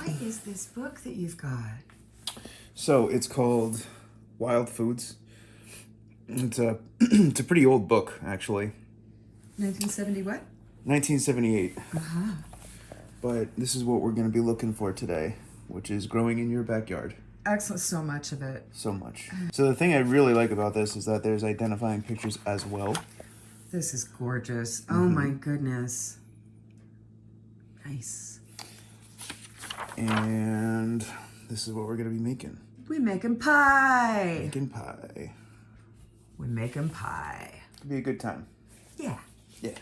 What is this book that you've got? So it's called Wild Foods. It's a it's a pretty old book actually, 1970 what? 1978. Uh-huh. But this is what we're going to be looking for today, which is growing in your backyard. Excellent, so much of it. So much. So the thing I really like about this is that there's identifying pictures as well. This is gorgeous. Mm-hmm. Oh my goodness. Nice. And this is what we're going to be making. We making pie. Making pie. We making pie. It'll be a good time. Yeah. Yeah.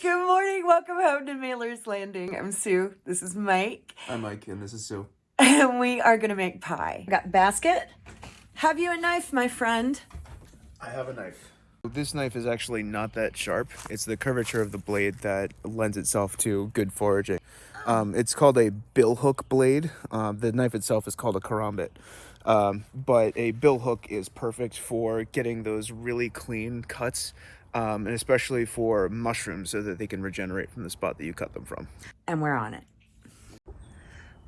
Good morning. Welcome home to Mailer's Landing. I'm Sue. This is Mike. I'm Mike and this is Sue. And we are going to make pie. Got basket. Have you a knife, my friend? I have a knife. This knife is actually not that sharp. It's the curvature of the blade that lends itself to good foraging. Um, it's called a bill hook blade. Um, the knife itself is called a karambit. Um, but a bill hook is perfect for getting those really clean cuts, um, and especially for mushrooms so that they can regenerate from the spot that you cut them from. And we're on it.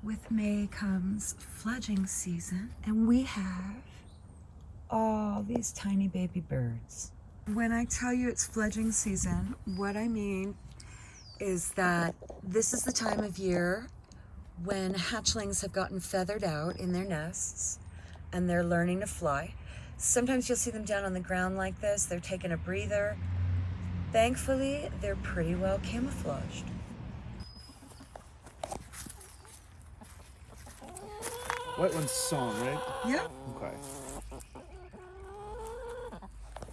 With May comes fledging season, and we have all these tiny baby birds. When I tell you it's fledging season, what I mean is that this is the time of year when hatchlings have gotten feathered out in their nests and they're learning to fly. Sometimes you'll see them down on the ground like this, they're taking a breather. Thankfully, they're pretty well camouflaged. White one's song, right? Yeah. Okay.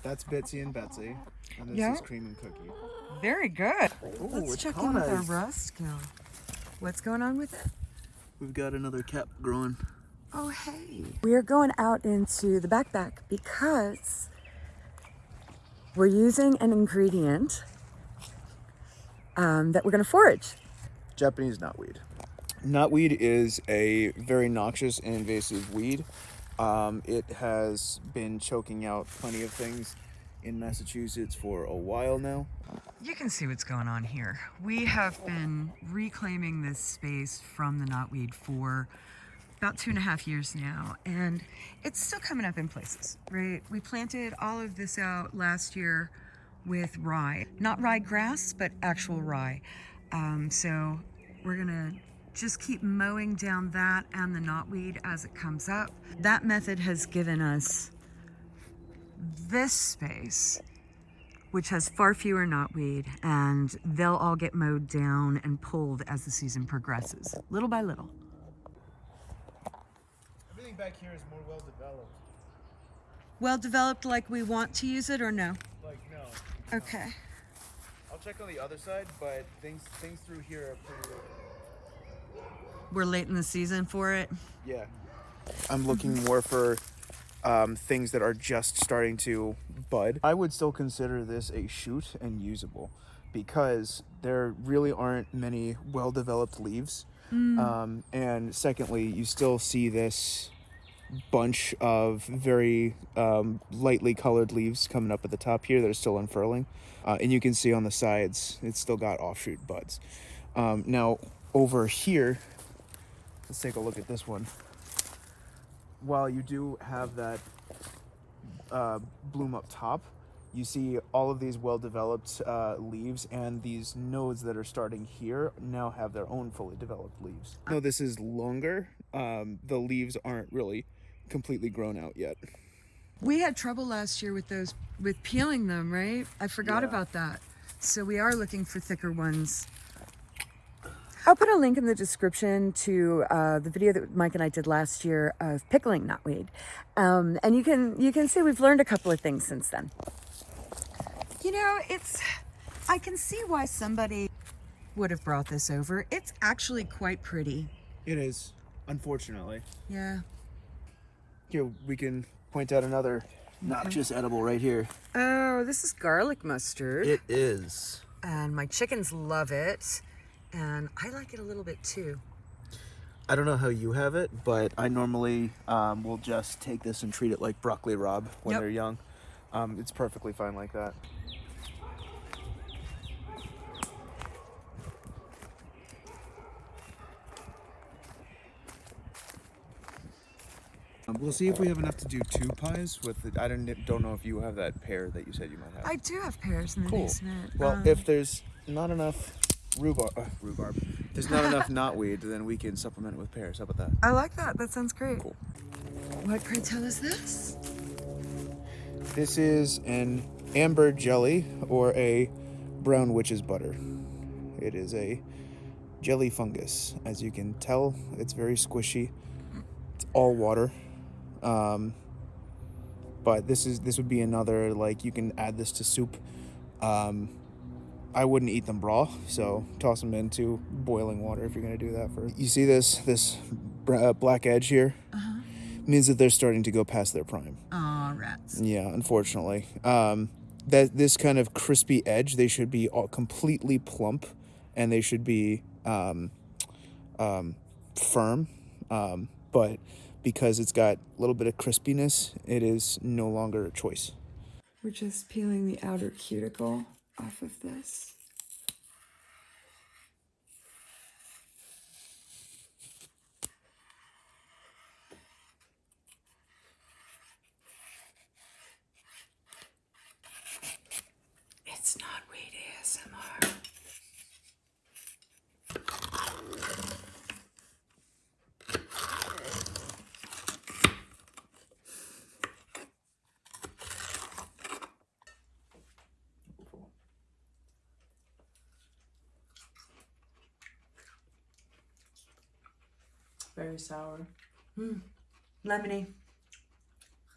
That's Bitsy and Betsy, and this Yeah. is Cream and Cookie. Very good. Ooh, Let's check in with our rust skill. What's going on with it? We've got another cap growing. Oh, hey. We are going out into the backpack because we're using an ingredient um, that we're going to forage. Japanese knotweed. Knotweed is a very noxious and invasive weed. Um, it has been choking out plenty of things in Massachusetts for a while now. You can see what's going on here. We have been reclaiming this space from the knotweed for about two and a half years now, and it's still coming up in places, right? We planted all of this out last year with rye, not rye grass, but actual rye. Um, so we're gonna just keep mowing down that and the knotweed as it comes up. That method has given us this space which has far fewer knotweed, and they'll all get mowed down and pulled as the season progresses, little by little. Everything back here is more well developed. Well developed like we want to use it or no? Like no. Okay. I'll check on the other side, but things things through here are pretty We're late in the season for it. Yeah. I'm looking more for um, things that are just starting to bud. I would still consider this a shoot and usable because there really aren't many well developed leaves. Um, and secondly, you still see this bunch of very um, lightly colored leaves coming up at the top here that are still unfurling. Uh, and you can see on the sides, it's still got offshoot buds. Um, now, over here, let's take a look at this one while you do have that uh, bloom up top, you see all of these well-developed uh, leaves and these nodes that are starting here now have their own fully developed leaves. No, this is longer. Um, the leaves aren't really completely grown out yet. We had trouble last year with those, with peeling them, right? I forgot Yeah. about that. So we are looking for thicker ones. I'll put a link in the description to uh, the video that Mike and I did last year of pickling knotweed, um, and you can you can see we've learned a couple of things since then. You know, it's I can see why somebody would have brought this over. It's actually quite pretty. It is, unfortunately. Yeah. Here we can point out another noxious edible right here. Oh, this is garlic mustard. It is. and my chickens love it and I like it a little bit too. I don't know how you have it, but I normally um, will just take this and treat it like broccoli rabe when yep. they're young. Um, it's perfectly fine like that. Um, we'll see if we have enough to do two pies with the, I don't don't know if you have that pear that you said you might have. I do have pears in the cool. basement. Well, um, if there's not enough rhubarb, uh, rhubarb, there's not enough knotweed, then we can supplement it with pears. How about that? I like that. That sounds great. Cool. What pray tell is this? This is an amber jelly or a brown witch's butter. It is a jelly fungus. As you can tell, it's very squishy. It's all water. Um, but this is this would be another like you can add this to soup. Um, I wouldn't eat them raw, so toss them into boiling water if you're gonna do that first. You see this this uh, black edge here? Means that they're starting to go past their prime. Aw, rats. Yeah, unfortunately. Um, that this kind of crispy edge, they should be all completely plump, and they should be um, um, firm. Um, but because it's got a little bit of crispiness, it is no longer a choice. We're just peeling the outer cuticle off of this. It's not Very sour. Lemony.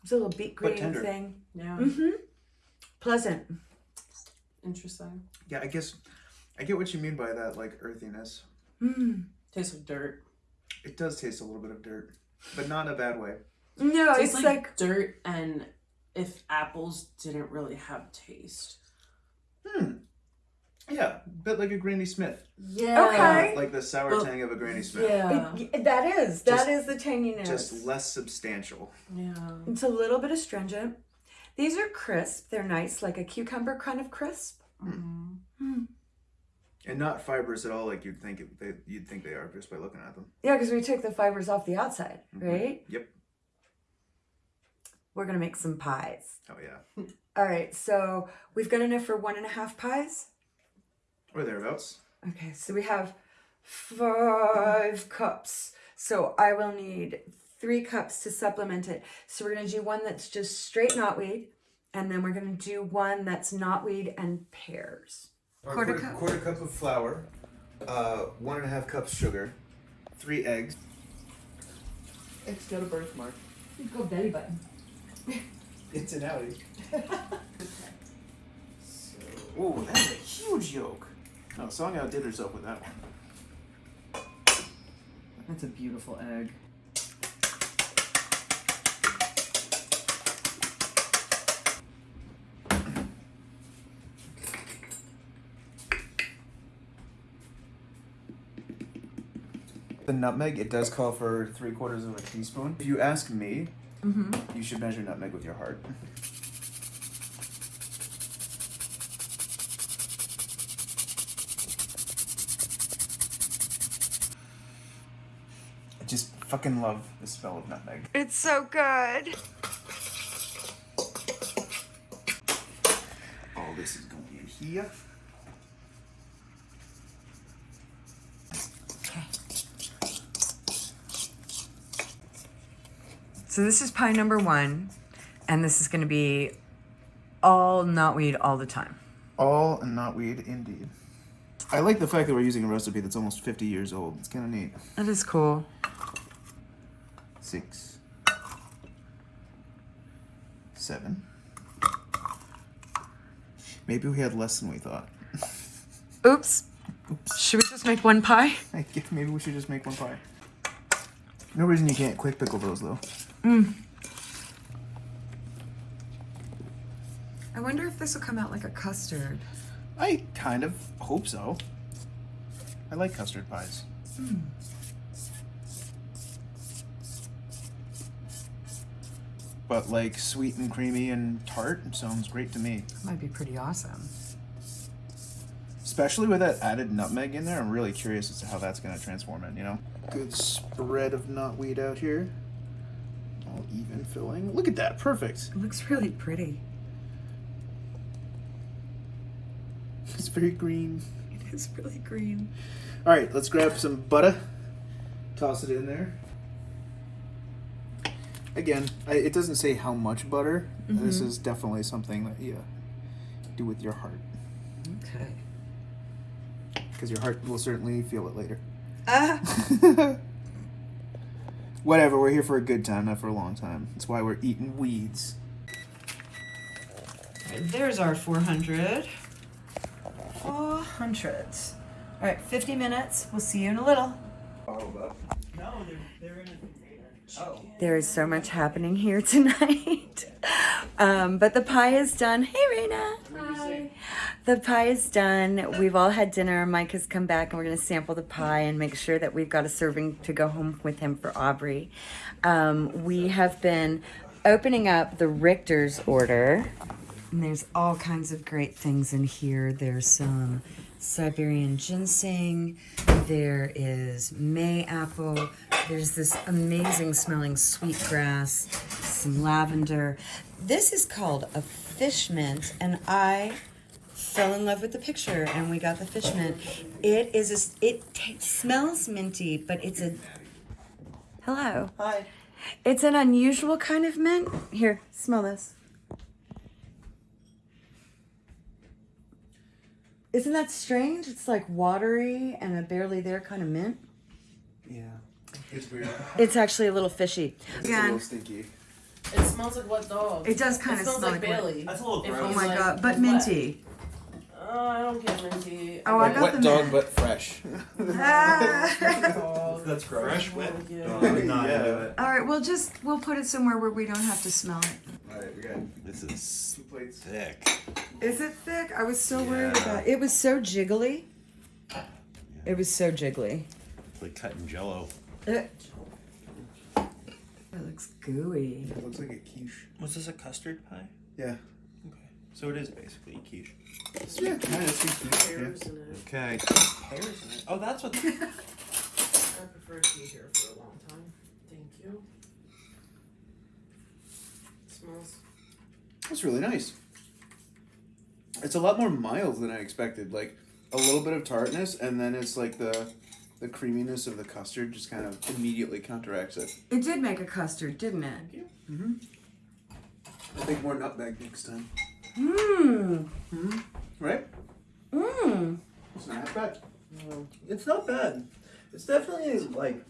It's a little beet green thing. Yeah. Mm-hmm. Pleasant. Interesting. Yeah, I guess I get what you mean by that, like earthiness. Mm. Tastes like dirt. It does taste a little bit of dirt, but not in a bad way. No, Tastes it's like, like dirt and if apples didn't really have taste. Hmm. Yeah, a bit like a Granny Smith. Yeah. Okay. Like the sour Well, tang of a Granny Smith. Yeah. It- that is that Just- is the tanginess. Just less substantial. Yeah. It's a little bit astringent. These are crisp. They're nice, like a cucumber kind of crisp. Mm-hmm. And not fibrous at all, like you'd think it, they, you'd think they are just by looking at them. Yeah, because we took the fibers off the outside, right? Yep. We're gonna make some pies. Oh yeah. All right, so we've got enough for one and a half pies. Or thereaabouts. Okay, so we have five cups. So I will need three cups to supplement it. So we're gonna do one that's just straight knotweed, and then we're gonna do one that's knotweed and pears. Quarter cup. Quarter cup of flour. Uh, one and a half cups sugar. Three eggs. Eggs got a birthmark. You go belly button. It's an outie. so, oh, that's a huge yolk. Oh, no, Song outdid herself with that one. That's a beautiful egg. The nutmeg, it does call for three quarters of a teaspoon. If you ask me, mm-hmm. you should measure nutmeg with your heart. I just fucking love the smell of nutmeg. It's so good. All this is going in here. So this is pie number one, and this is going to be all knotweed all the time. All knotweed, indeed. I like the fact that we're using a recipe that's almost 50 years old. It's kind of neat. That is cool. Six. Seven. Maybe we had less than we thought. Oops. Oops. Should we just make one pie? I guess maybe we should just make one pie. No reason you can't quick pickle those though. Mm. I wonder if this will come out like a custard. I kind of hope so. I like custard pies. Hmm. But like sweet and creamy and tart sounds great to me. That Might be pretty awesome. Especially with that added nutmeg in there, I'm really curious as to how that's going to transform it, you know? Good spread of knotweed out here. all even filling. Look at that, perfect. It looks really pretty. It's very green. It is really green. All right, let's grab some butter. Toss it in there. Again, I, it doesn't say how much butter. This is definitely something that you do with your heart, Okay. because your heart will certainly feel it later. Ah. Whatever, we're here for a good time, not for a long time. That's why we're eating weeds. There's our 400. 400. All right, 50 minutes. We'll see you in a little. No, they're, they're in a container. There is so much happening here tonight. um, but the pie is done. Hey, Raina. Hi. The pie is done. We've all had dinner. Mike has come back and we're going to sample the pie and make sure that we've got a serving to go home with him for Aubrey. Um, we have been opening up the Richter's order. And there's all kinds of great things in here. There's some Siberian ginseng. There is May apple. There's this amazing smelling sweet grass, some lavender. This is called a fish mint, and I fell in love with the picture, and we got the fish mint. It is a, it smells minty, but it's a hello. Hi. It's an unusual kind of mint. Here, smell this. Isn't that strange? It's like watery and a barely there kind of mint. Yeah, it's weird. It's actually a little fishy. It's a little stinky. It smells like wet dog. It does kinda It smells smell like like Bailey. That's a little gross. oh my like god, but wet. minty. Oh, I don't get minty. Oh, I get got Wet the dog, mint. but fresh. Ah. That's gross. Fresh wet. Thank dog. I'm not Yeah. into it. All right, we'll just we'll put it somewhere where we don't have to smell it. All right, we got This is two plates. thick. Is it thick? I was so worried about it. It was so jiggly. It was so jiggly. It's like cutting jello. It, it looks gooey. It looks like a quiche. Was this a custard pie? Yeah. Okay. So it is basically a quiche. Yeah, kind of quiche. Yeah. In it. Okay. Pears in it. Oh, that's what. I prefer to be here for a long time. Thank you. It smells. That's really nice. It's a lot more mild than I expected. Like a little bit of tartness, and then it's like the the creaminess of the custard just kind of immediately counteracts it. It did make a custard, didn't it? Yeah. Mm-hmm. I think more nutmeg next time. Mmm. Mm-hmm. Right? Mmm. It's not that bad. It's not bad. It's definitely like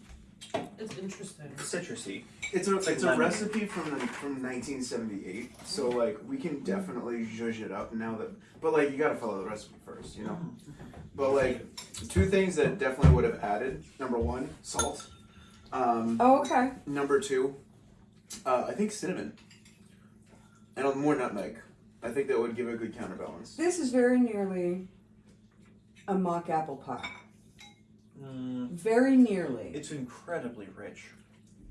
It's interesting. citrusy. It's a it's a lemon. recipe from the, from 1978. So like we can definitely zhuzh it up now that, but like you gotta follow the recipe first, you know. But like two things that definitely would have added. Number one, salt. Um, Oh, okay. Number two, uh, I think cinnamon. And a- more nutmeg. I think that would give a good counterbalance. This is very nearly a mock apple pie. Mm, Very nearly. it's incredibly rich.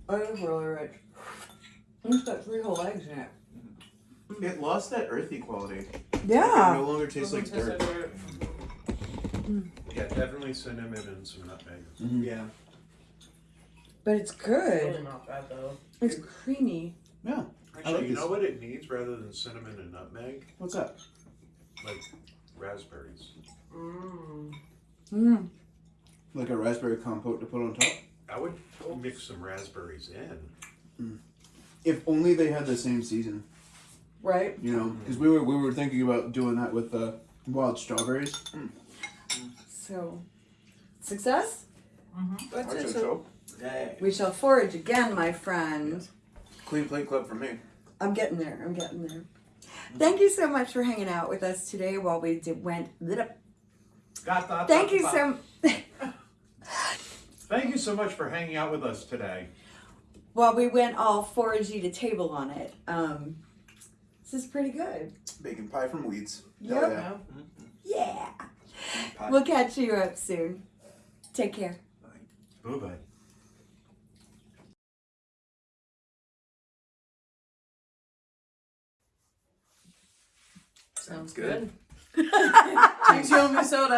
Oh, it's really rich. It's got three whole eggs in it. It lost that earthy quality. It Yeah. no longer tastes like Doesn't dirt. taste like dirt. Yeah, definitely cinnamon and some nutmeg. Yeah. But it's It's good. really not bad though. It's creamy. Yeah. Actually, like you this. know what it needs rather than cinnamon and nutmeg? What's that? Like raspberries. Mmm. Mmm. Like a raspberry compote to put on top? I would mix some raspberries in. Hmm. If only they had the same season. Right? You know, because we were we were thinking about doing that with uh, wild strawberries. Hmm. So, success? Mm-hmm. I think so. Hey. We shall forage again, my friend. Clean plate club for me. I'm getting there. I'm getting there. Thank you so much for hanging out with us today while we did, went. Got that? Thank you so. Thank you so much for hanging out with us today. Well, we went all foragey to table on it. Um, this is pretty good. Bacon pie from Weeds. Yep. Hell yeah. Yeah. Pie. We'll catch you up soon. Take care. Bye bye. Sounds good. good. Drink your own soda.